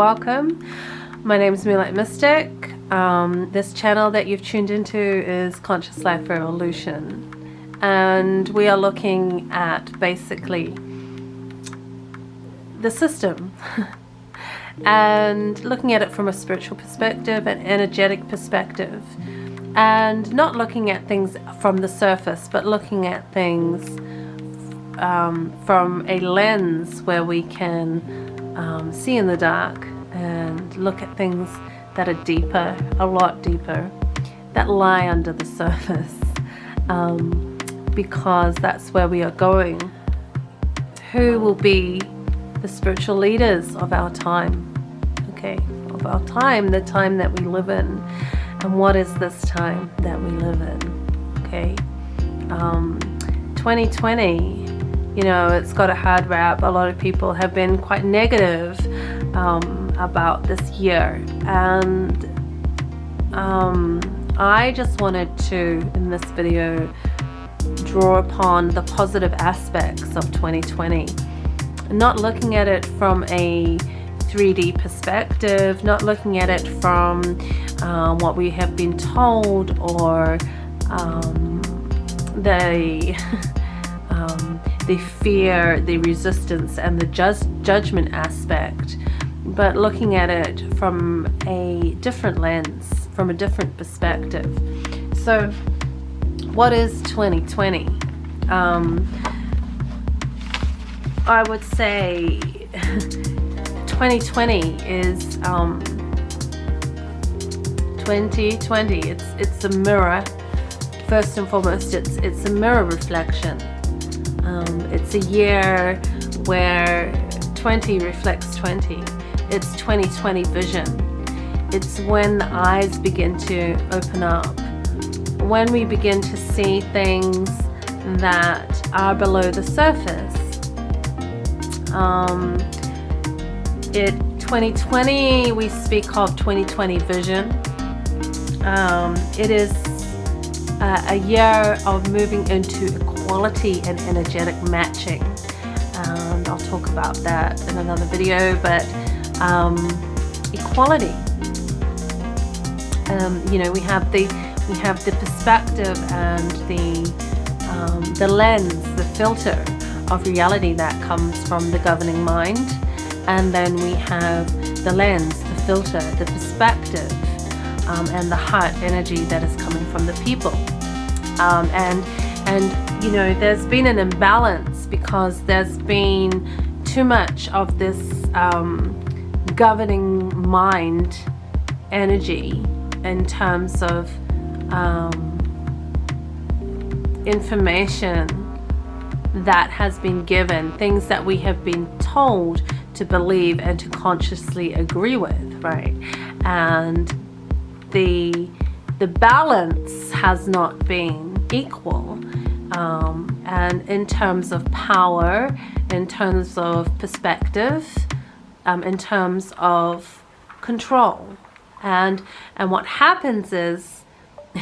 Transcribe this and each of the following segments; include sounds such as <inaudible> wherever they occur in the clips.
Welcome. My name is Moonlight Mystic. Um, this channel that you've tuned into is Conscious Life Revolution. And we are looking at basically the system <laughs> and looking at it from a spiritual perspective, an energetic perspective, and not looking at things from the surface, but looking at things um, from a lens where we can um, see in the dark and look at things that are deeper, a lot deeper, that lie under the <laughs> surface, um, because that's where we are going. Who will be the spiritual leaders of our time? Okay, of our time, the time that we live in, and what is this time that we live in? Okay, um, 2020 you know, it's got a hard rap. A lot of people have been quite negative um, about this year. And um, I just wanted to, in this video, draw upon the positive aspects of 2020. Not looking at it from a 3D perspective, not looking at it from um, what we have been told or um, the <laughs> um, the fear, the resistance, and the just judgment aspect, but looking at it from a different lens, from a different perspective. So, what is 2020? Um, I would say <laughs> 2020 is um, 2020. It's it's a mirror. First and foremost, it's it's a mirror reflection um, it's a year where 20 reflects 20. It's 2020 vision. It's when the eyes begin to open up. When we begin to see things that are below the surface. Um, it 2020 we speak of 2020 vision. Um, it is a year of moving into equality and energetic matching. And I'll talk about that in another video, but um, equality. Um, you know, we have the we have the perspective and the um, the lens, the filter of reality that comes from the governing mind, and then we have the lens, the filter, the perspective, um, and the heart energy that is coming from the people. Um, and and you know there's been an imbalance because there's been too much of this um, governing mind energy in terms of um, information that has been given, things that we have been told to believe and to consciously agree with, right? And the the balance has not been equal. Um, and in terms of power, in terms of perspective, um, in terms of control. And, and what happens is <laughs>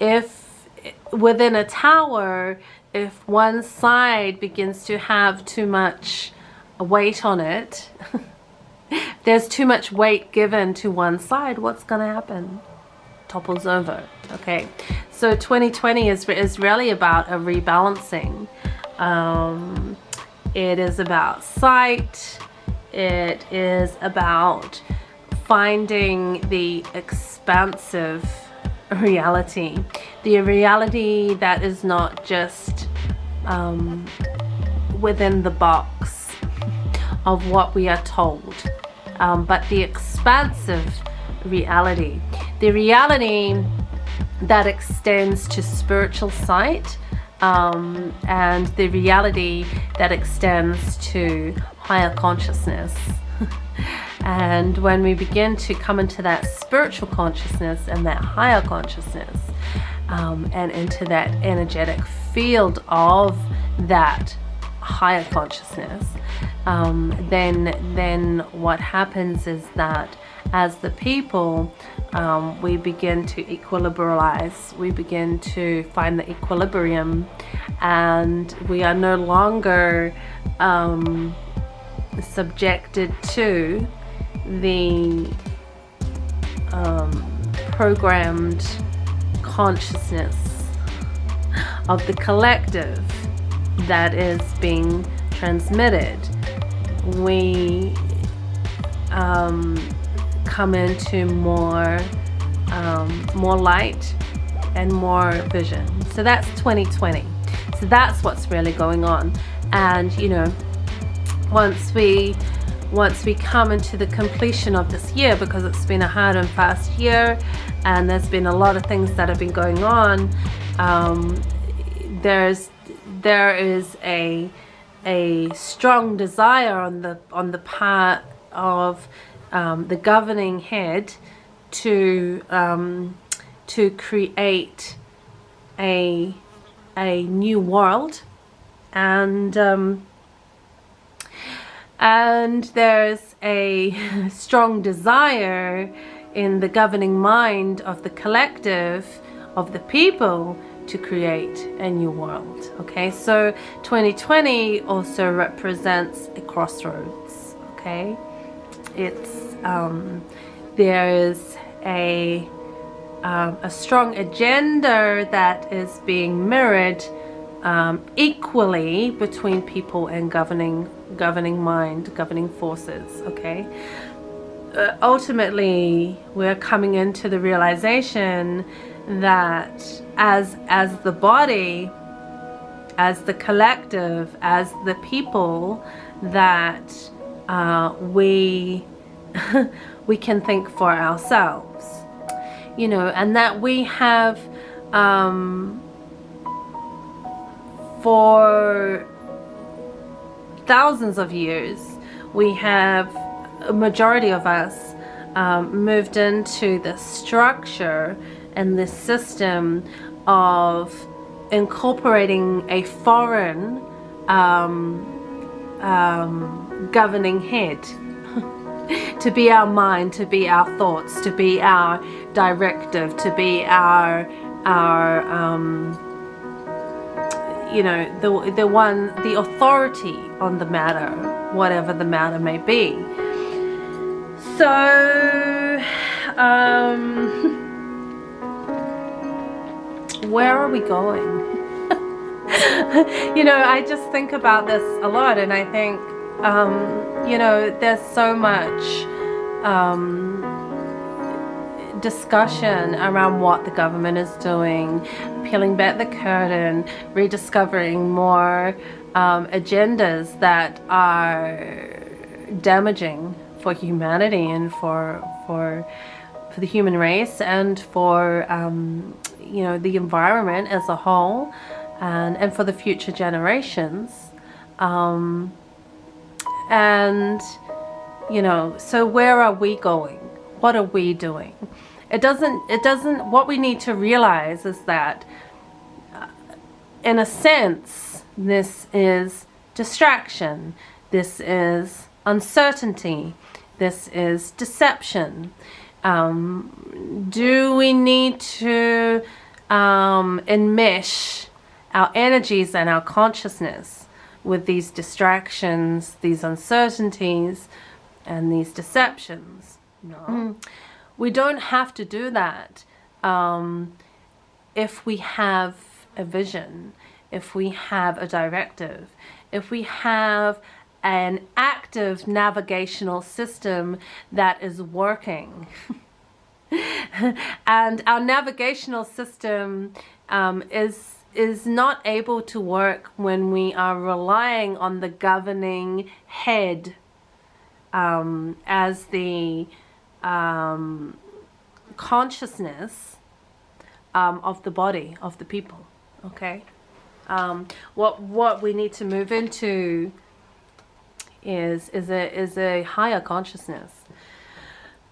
if within a tower, if one side begins to have too much weight on it, <laughs> there's too much weight given to one side, what's going to happen? Topples over. Okay, so 2020 is, is really about a rebalancing. Um, it is about sight. It is about finding the expansive reality. The reality that is not just um, within the box of what we are told, um, but the expansive reality. The reality that extends to spiritual sight um, and the reality that extends to higher consciousness. <laughs> and when we begin to come into that spiritual consciousness and that higher consciousness um, and into that energetic field of that higher consciousness, um, then then what happens is that as the people um, we begin to equilibrize we begin to find the equilibrium and we are no longer um, subjected to the um, programmed consciousness of the collective that is being transmitted. We um, come into more um, more light and more vision. So that's 2020. So that's what's really going on. And you know, once we once we come into the completion of this year because it's been a hard and fast year and there's been a lot of things that have been going on um, there's there is a a strong desire on the on the part of um, the governing head to um, to create a a new world. And um, and there's a <laughs> strong desire in the governing mind of the collective of the people to create a new world. Okay so 2020 also represents a crossroads. Okay it's um, there is a um, a strong agenda that is being mirrored um, equally between people and governing governing mind, governing forces, okay? Uh, ultimately, we're coming into the realization that as as the body, as the collective, as the people, that uh, we <laughs> we can think for ourselves, you know, and that we have um, for thousands of years, we have a majority of us um, moved into the structure and the system of incorporating a foreign um, um, governing head <laughs> to be our mind, to be our thoughts, to be our directive, to be our our um, you know, the, the one, the authority on the matter, whatever the matter may be. So, um, <laughs> where are we going? <laughs> you know, I just think about this a lot and I think, um, you know, there's so much um, discussion around what the government is doing, peeling back the curtain, rediscovering more um, agendas that are damaging for humanity and for for for the human race and for um, you know the environment as a whole and and for the future generations um, and you know so where are we going what are we doing it doesn't, it doesn't, what we need to realize is that uh, in a sense, this is distraction. This is uncertainty. This is deception. Um, do we need to um, enmesh our energies and our consciousness with these distractions, these uncertainties, and these deceptions? No. Mm we don't have to do that um, if we have a vision, if we have a directive, if we have an active navigational system that is working. <laughs> and our navigational system um, is is not able to work when we are relying on the governing head um, as the um, consciousness um, of the body of the people okay? Um, what what we need to move into is is a is a higher consciousness.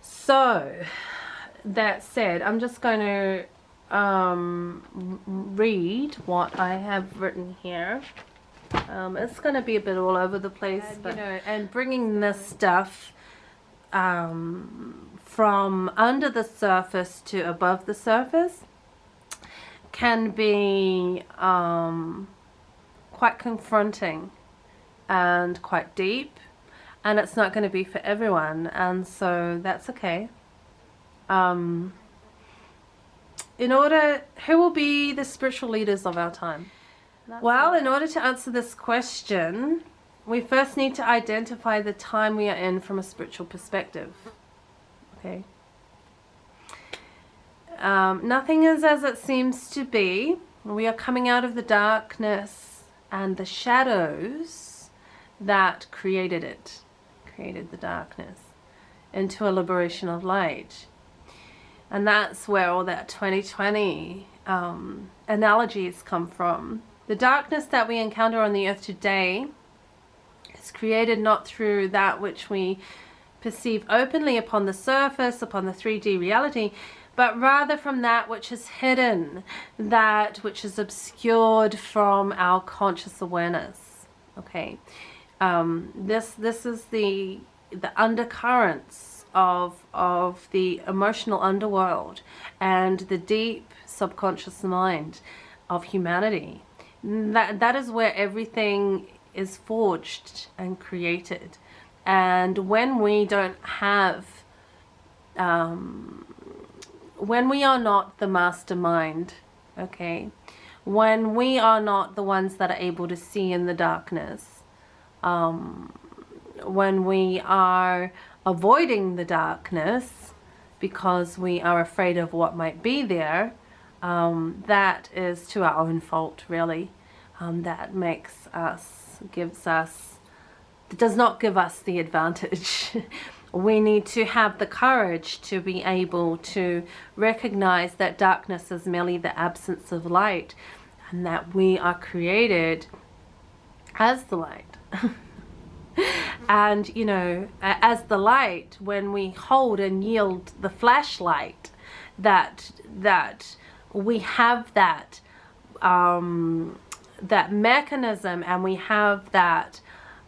So that said I'm just going to um, read what I have written here. Um, it's going to be a bit all over the place and, but you know and bringing this stuff um, from under the surface to above the surface can be um, quite confronting and quite deep and it's not going to be for everyone and so that's okay. Um, in order who will be the spiritual leaders of our time? That's well in order to answer this question we first need to identify the time we are in from a spiritual perspective. Okay. Um, nothing is as it seems to be. We are coming out of the darkness and the shadows that created it created the darkness into a liberation of light. And that's where all that 2020 um, analogies come from. The darkness that we encounter on the earth today is created not through that which we perceive openly upon the surface, upon the 3D reality, but rather from that which is hidden, that which is obscured from our conscious awareness. Okay, um, this this is the the undercurrents of of the emotional underworld and the deep subconscious mind of humanity. That that is where everything is forged and created. And when we don't have, um, when we are not the mastermind, okay, when we are not the ones that are able to see in the darkness, um, when we are avoiding the darkness because we are afraid of what might be there, um, that is to our own fault, really. Um, that makes us, gives us, does not give us the advantage. <laughs> we need to have the courage to be able to recognize that darkness is merely the absence of light and that we are created as the light. <laughs> <laughs> and you know as the light when we hold and yield the flashlight that that we have that um, that mechanism and we have that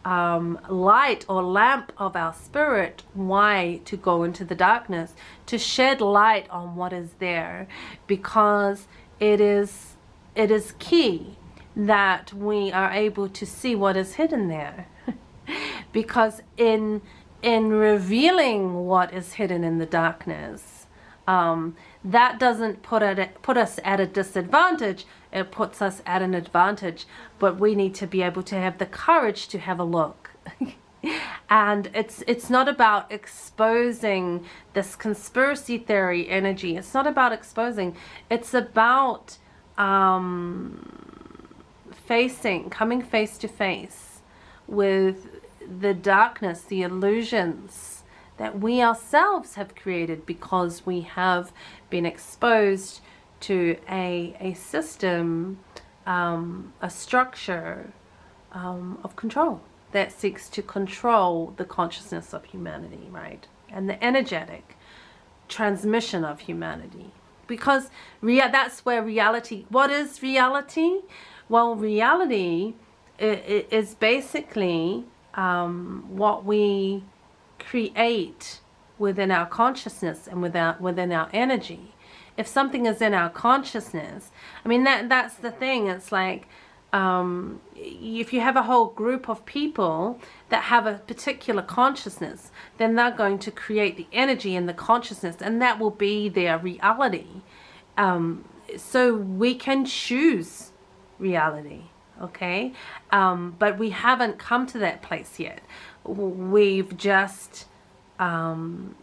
um, light or lamp of our spirit why to go into the darkness to shed light on what is there because it is it is key that we are able to see what is hidden there. <laughs> because in in revealing what is hidden in the darkness, um, that doesn't put it put us at a disadvantage. It puts us at an advantage. But we need to be able to have the courage to have a look. <laughs> and it's it's not about exposing this conspiracy theory energy. It's not about exposing. It's about um, facing, coming face to face with the darkness, the illusions that we ourselves have created because we have been exposed to a, a system, um, a structure um, of control that seeks to control the consciousness of humanity, right? And the energetic transmission of humanity. Because rea that's where reality, what is reality? Well, reality is basically um, what we create within our consciousness and within, within our energy. If something is in our consciousness, I mean, that that's the thing. It's like um, if you have a whole group of people that have a particular consciousness, then they're going to create the energy and the consciousness and that will be their reality. Um, so we can choose reality okay? Um, but we haven't come to that place yet. We've just um,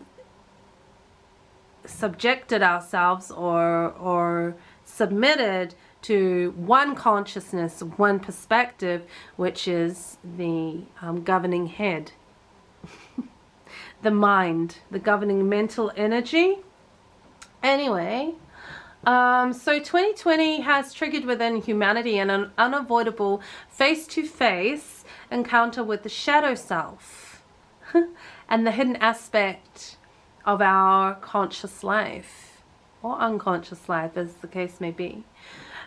subjected ourselves or or submitted to one consciousness one perspective which is the um, governing head. <laughs> The mind the governing mental energy. Anyway um, so 2020 has triggered within humanity an unavoidable face-to-face -face encounter with the shadow self <laughs> and the hidden aspect of our conscious life or unconscious life as the case may be.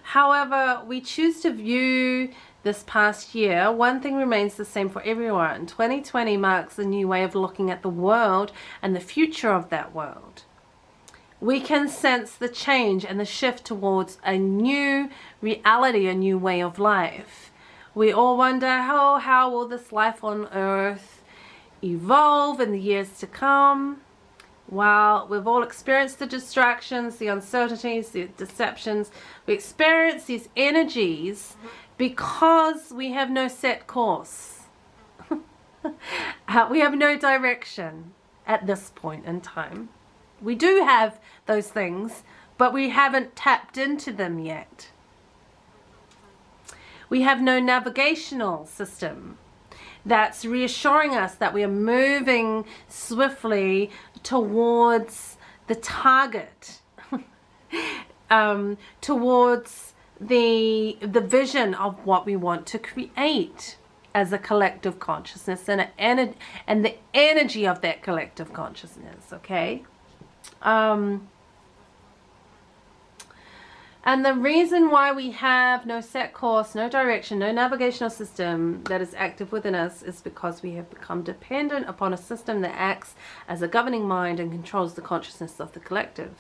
However, we choose to view this past year, one thing remains the same for everyone. 2020 marks a new way of looking at the world and the future of that world we can sense the change and the shift towards a new reality, a new way of life. We all wonder, how, how will this life on earth evolve in the years to come. While we've all experienced the distractions, the uncertainties, the deceptions, we experience these energies because we have no set course. <laughs> uh, we have no direction at this point in time. We do have those things, but we haven't tapped into them yet. We have no navigational system that's reassuring us that we are moving swiftly towards the target, <laughs> um, towards the the vision of what we want to create as a collective consciousness and a, and the energy of that collective consciousness. Okay. Um, and the reason why we have no set course, no direction, no navigational system that is active within us is because we have become dependent upon a system that acts as a governing mind and controls the consciousness of the collective.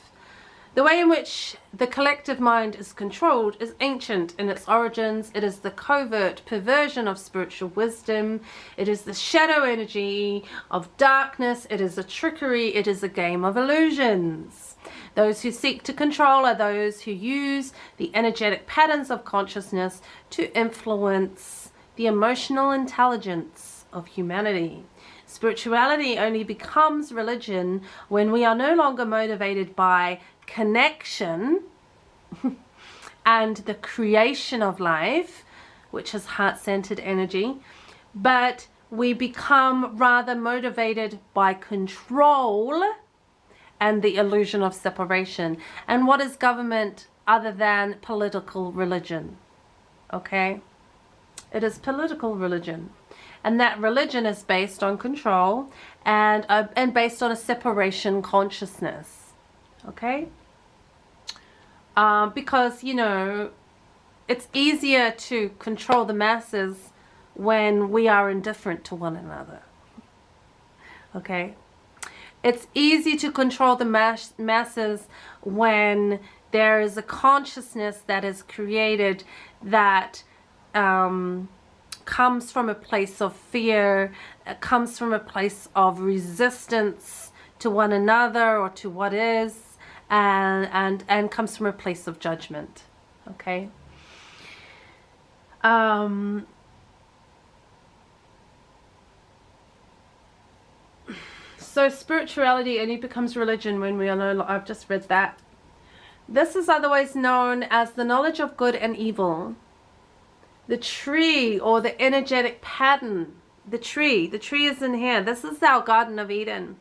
The way in which the collective mind is controlled is ancient in its origins. It is the covert perversion of spiritual wisdom. It is the shadow energy of darkness. It is a trickery. It is a game of illusions. Those who seek to control are those who use the energetic patterns of consciousness to influence the emotional intelligence of humanity. Spirituality only becomes religion when we are no longer motivated by connection <laughs> and the creation of life, which is heart-centered energy, but we become rather motivated by control and the illusion of separation. And what is government other than political religion? Okay? It is political religion. And that religion is based on control and, uh, and based on a separation consciousness. Okay? Um, because, you know, it's easier to control the masses when we are indifferent to one another. Okay? It's easy to control the mass masses when there is a consciousness that is created that um, comes from a place of fear, comes from a place of resistance to one another or to what is, and, and, and comes from a place of judgment. Okay? Um, So spirituality only becomes religion when we are no I've just read that. This is otherwise known as the knowledge of good and evil. The tree or the energetic pattern. The tree. The tree is in here. This is our Garden of Eden,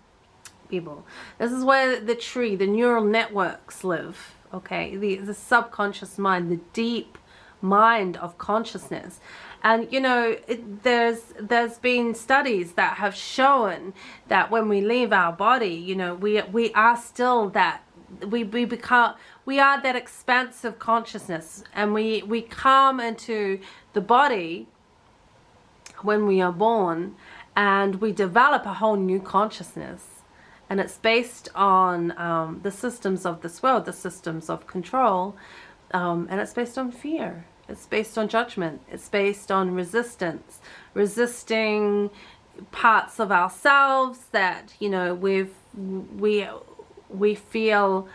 people. This is where the tree, the neural networks live. Okay, the, the subconscious mind, the deep mind of consciousness and you know it, there's there's been studies that have shown that when we leave our body you know we we are still that we, we become we are that expansive consciousness and we we come into the body when we are born and we develop a whole new consciousness and it's based on um, the systems of this world the systems of control um, and it's based on fear it's based on judgment. It's based on resistance. Resisting parts of ourselves that, you know, we've, we, we feel,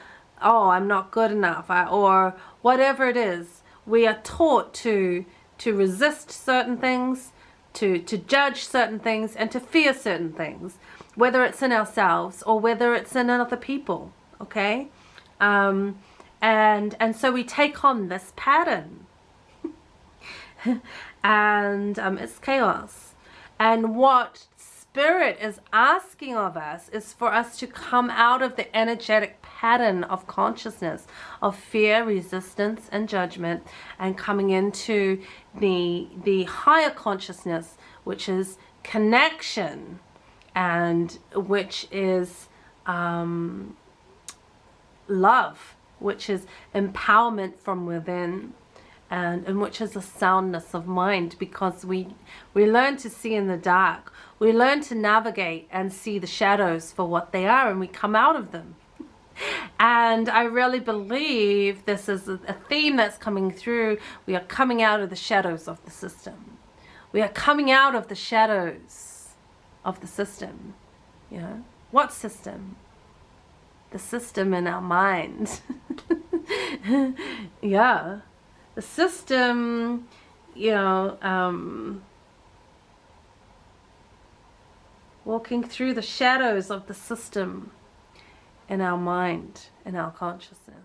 oh, I'm not good enough, I, or whatever it is. We are taught to, to resist certain things, to, to judge certain things, and to fear certain things, whether it's in ourselves or whether it's in other people, okay? Um, and, and so we take on this pattern <laughs> and um, it's chaos. And what Spirit is asking of us is for us to come out of the energetic pattern of consciousness of fear, resistance, and judgment, and coming into the the higher consciousness, which is connection, and which is um, love, which is empowerment from within and, and which is a soundness of mind because we we learn to see in the dark. We learn to navigate and see the shadows for what they are and we come out of them and I really believe this is a theme that's coming through we are coming out of the shadows of the system we are coming out of the shadows of the system. You know, what system? The system in our mind. <laughs> yeah, the system. You know, um, walking through the shadows of the system in our mind, in our consciousness.